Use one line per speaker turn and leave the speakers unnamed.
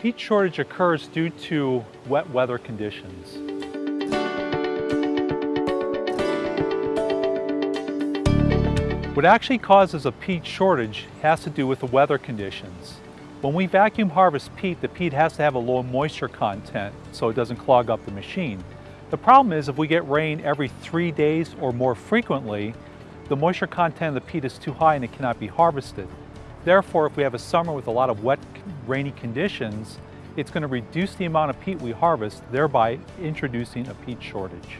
Peat shortage occurs due to wet weather conditions. What actually causes a peat shortage has to do with the weather conditions. When we vacuum harvest peat, the peat has to have a low moisture content so it doesn't clog up the machine. The problem is if we get rain every three days or more frequently, the moisture content of the peat is too high and it cannot be harvested. Therefore, if we have a summer with a lot of wet, rainy conditions, it's going to reduce the amount of peat we harvest, thereby introducing a peat shortage.